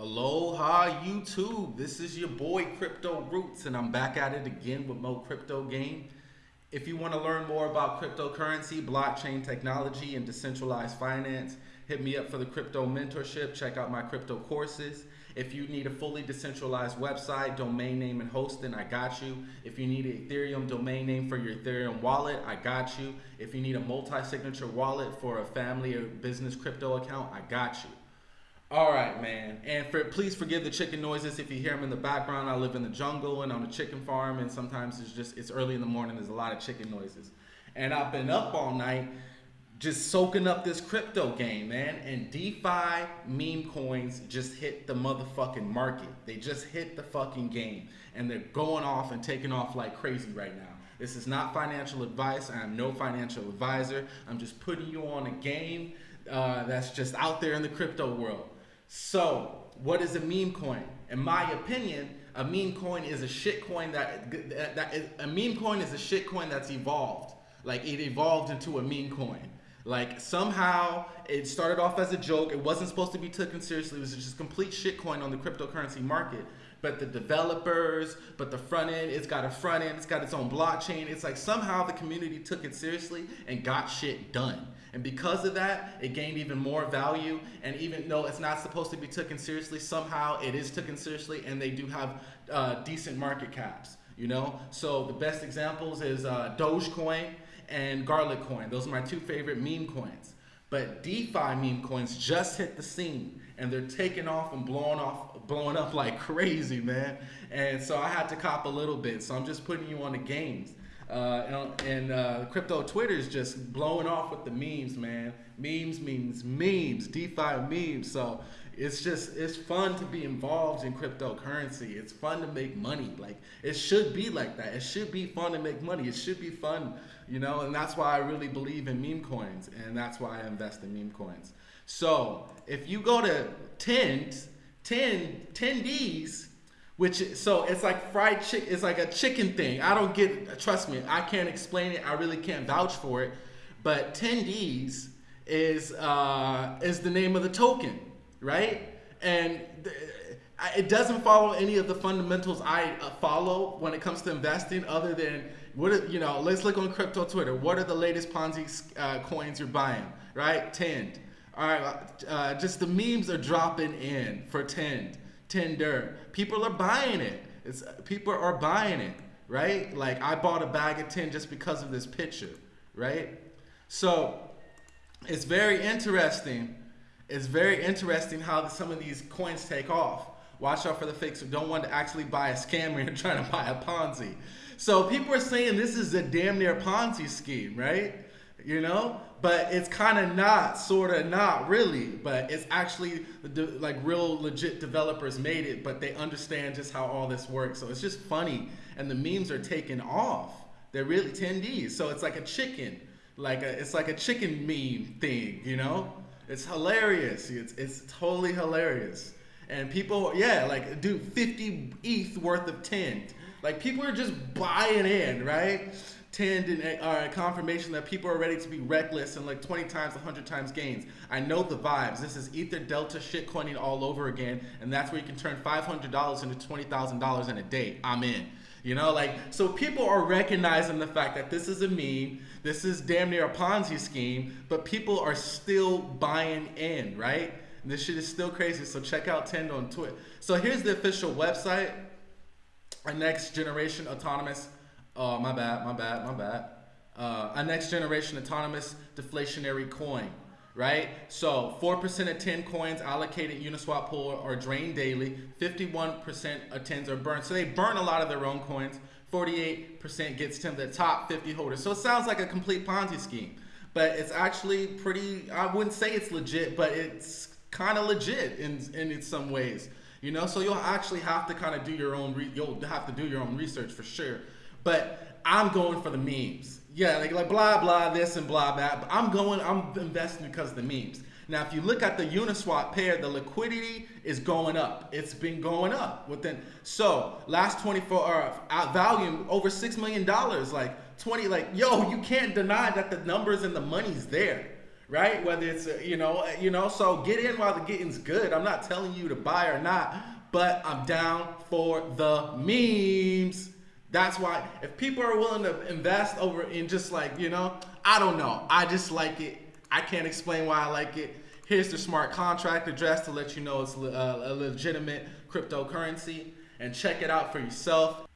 Aloha YouTube. This is your boy Crypto Roots and I'm back at it again with more crypto game. If you want to learn more about cryptocurrency, blockchain technology, and decentralized finance, hit me up for the crypto mentorship. Check out my crypto courses. If you need a fully decentralized website, domain name and hosting, I got you. If you need an Ethereum domain name for your Ethereum wallet, I got you. If you need a multi-signature wallet for a family or business crypto account, I got you. All right, man. And for please forgive the chicken noises if you hear them in the background. I live in the jungle and on a chicken farm, and sometimes it's just it's early in the morning. There's a lot of chicken noises, and I've been up all night just soaking up this crypto game, man. And DeFi meme coins just hit the motherfucking market. They just hit the fucking game, and they're going off and taking off like crazy right now. This is not financial advice. I am no financial advisor. I'm just putting you on a game uh, that's just out there in the crypto world. So, what is a meme coin? In my opinion, a meme coin is a shit coin that, that, is, a meme coin is a shit coin that's evolved. Like it evolved into a meme coin. Like somehow it started off as a joke. It wasn't supposed to be taken seriously. It was just complete shit coin on the cryptocurrency market. But the developers, but the front end, it's got a front end, it's got its own blockchain. It's like somehow the community took it seriously and got shit done. And because of that, it gained even more value. And even though it's not supposed to be taken seriously, somehow it is taken seriously and they do have uh, decent market caps, you know? So the best examples is uh, Dogecoin and Garlicoin. Those are my two favorite meme coins. But DeFi meme coins just hit the scene and they're taking off and blowing off, blowing up like crazy, man. And so I had to cop a little bit. So I'm just putting you on the games. Uh, and, uh, crypto Twitter is just blowing off with the memes, man. Memes means memes, DeFi memes. So it's just it's fun to be involved in cryptocurrency. It's fun to make money. Like it should be like that. It should be fun to make money. It should be fun, you know. And that's why I really believe in meme coins, and that's why I invest in meme coins. So if you go to 10, 10, Tendies which so it's like fried chicken it's like a chicken thing i don't get trust me i can't explain it i really can't vouch for it but Tendies is uh, is the name of the token right and it doesn't follow any of the fundamentals i uh, follow when it comes to investing other than what are, you know let's look on crypto twitter what are the latest ponzi uh, coins you're buying right tend all right uh, just the memes are dropping in for tend Tinder. People are buying it. It's people are buying it, right? Like I bought a bag of tin just because of this picture, right? So it's very interesting. It's very interesting how some of these coins take off. Watch out for the fakes who don't want to actually buy a scammer and trying to buy a Ponzi. So people are saying this is a damn near Ponzi scheme, right? You know, but it's kind of not, sort of not really, but it's actually like real legit developers made it, but they understand just how all this works. So it's just funny, and the memes are taking off. They're really Tendies, so it's like a chicken, like a, it's like a chicken meme thing, you know? It's hilarious. It's it's totally hilarious, and people, yeah, like do 50 ETH worth of tint. Like people are just buying in, right? tend and are a confirmation that people are ready to be reckless and like 20 times, 100 times gains. I know the vibes. This is Ether Delta shitcoining all over again, and that's where you can turn $500 into $20,000 in a day. I'm in. You know, like, so people are recognizing the fact that this is a meme, this is damn near a Ponzi scheme, but people are still buying in, right? And this shit is still crazy. So check out Tend on Twitter. So here's the official website. Our next generation autonomous Oh, my bad, my bad, my bad. Uh, a next generation autonomous deflationary coin, right? So 4% of 10 coins allocated Uniswap pool are drained daily. 51% of 10s are burned. So they burn a lot of their own coins. 48% gets to the top 50 holders. So it sounds like a complete Ponzi scheme, but it's actually pretty, I wouldn't say it's legit, but it's kind of legit in, in some ways. You know, so you'll actually have to kind of do your own, you'll have to do your own research for sure. But I'm going for the memes. Yeah, like, like blah, blah, this and blah, that. But I'm going, I'm investing because of the memes. Now, if you look at the Uniswap pair, the liquidity is going up. It's been going up within. So last 24 hour uh, volume over six million dollars. Like 20. Like yo, you can't deny that the numbers and the money's there, right? Whether it's uh, you know, uh, you know, so get in while the getting's good. I'm not telling you to buy or not, but I'm down for the memes. That's why if people are willing to invest over in just like, you know, I don't know. I just like it. I can't explain why I like it. Here's the smart contract address to let you know it's uh, a legitimate cryptocurrency and check it out for yourself.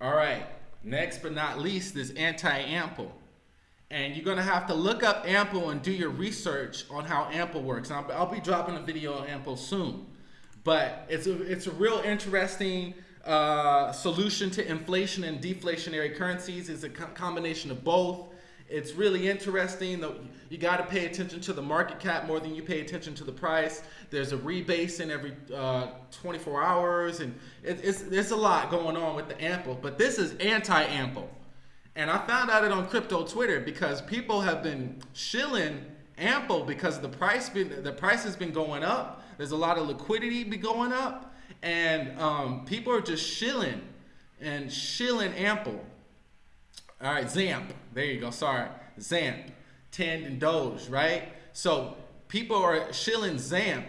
All right, next but not least is anti-ample. And you're gonna have to look up Ample and do your research on how Ample works. I'll, be dropping a video on Ample soon. But it's a, it's a real interesting uh, solution to inflation and deflationary currencies. is a co combination of both. It's really interesting. You got to pay attention to the market cap more than you pay attention to the price. There's a rebase in every uh, 24 hours, and it, it's there's a lot going on with the ample. But this is anti-ample, and I found out it on crypto Twitter because people have been shilling ample because the price been the price has been going up. There's a lot of liquidity be going up, and um, people are just shilling and shilling ample. All right, Zamp. There you go. Sorry, Zamp, Tend and Doge. Right. So people are shilling Zamp,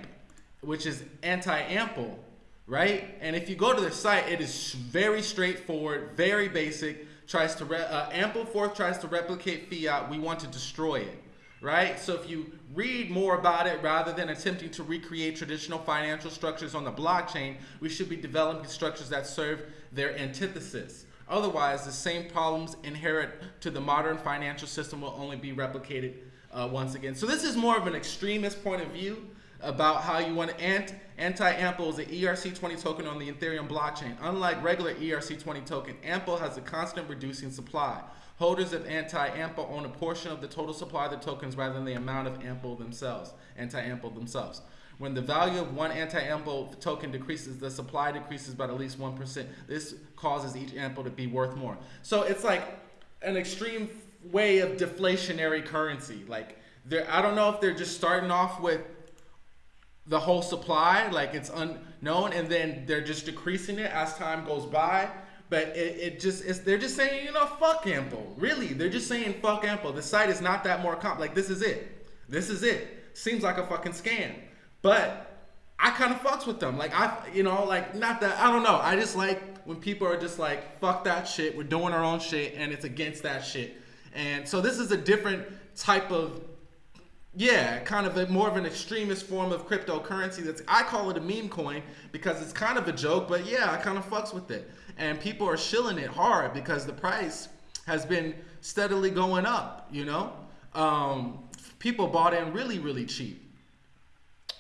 which is anti-ample, right? And if you go to their site, it is very straightforward, very basic. Tries to uh, Ampleforth tries to replicate fiat. We want to destroy it, right? So if you read more about it rather than attempting to recreate traditional financial structures on the blockchain, we should be developing structures that serve their antithesis. Otherwise, the same problems inherent to the modern financial system will only be replicated uh, once again. So this is more of an extremist point of view about how you want to ant anti-ample is an ERC20 token on the Ethereum blockchain. Unlike regular ERC20 token, ample has a constant reducing supply. Holders of anti-ample own a portion of the total supply of the tokens rather than the amount of ample themselves, anti-ample themselves. When the value of one anti-ample token decreases, the supply decreases by at least 1%. This causes each ample to be worth more. So it's like an extreme way of deflationary currency. Like I don't know if they're just starting off with the whole supply, like it's unknown, and then they're just decreasing it as time goes by. But it, it just is they're just saying, you know, fuck Ample. Really, they're just saying fuck Ample. The site is not that more comp. Like this is it. This is it. Seems like a fucking scam. But I kind of fucks with them. Like I, you know, like not that I don't know. I just like when people are just like, fuck that shit. We're doing our own shit, and it's against that shit. And so this is a different type of, yeah, kind of a more of an extremist form of cryptocurrency. That's I call it a meme coin because it's kind of a joke, but yeah, I kind of fucks with it. And people are shilling it hard because the price has been steadily going up. You know, um, people bought in really, really cheap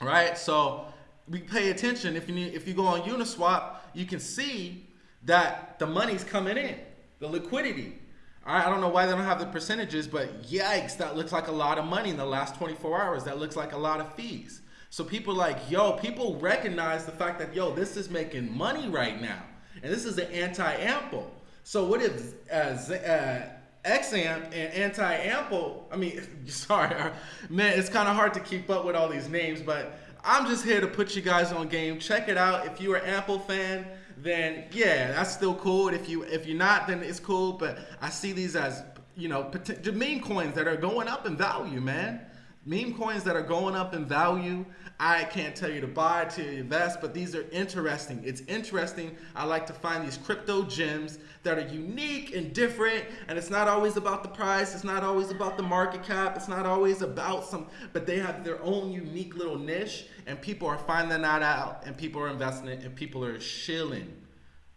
right? So we pay attention. If you need, if you go on Uniswap, you can see that the money's coming in, the liquidity. I don't know why they don't have the percentages, but yikes, that looks like a lot of money in the last 24 hours. That looks like a lot of fees. So people like, yo, people recognize the fact that, yo, this is making money right now. And this is the anti-ample. So what if uh, uh, and anti-ample, I mean, sorry, man, it's kind of hard to keep up with all these names, but I'm just here to put you guys on game. Check it out. If you're an Ample fan, then yeah, that's still cool. If you if you're not, then it's cool. But I see these as you know meme coins that are going up in value, man. Meme coins that are going up in value. I can't tell you to buy, to invest, but these are interesting. It's interesting. I like to find these crypto gems that are unique and different, and it's not always about the price. It's not always about the market cap. It's not always about some, but they have their own unique little niche, and people are finding that out, and people are investing it, and people are shilling.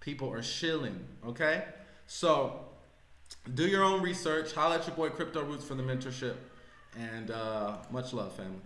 People are shilling, okay? So do your own research. Holla at your boy Crypto Roots for the mentorship. And uh, much love, family.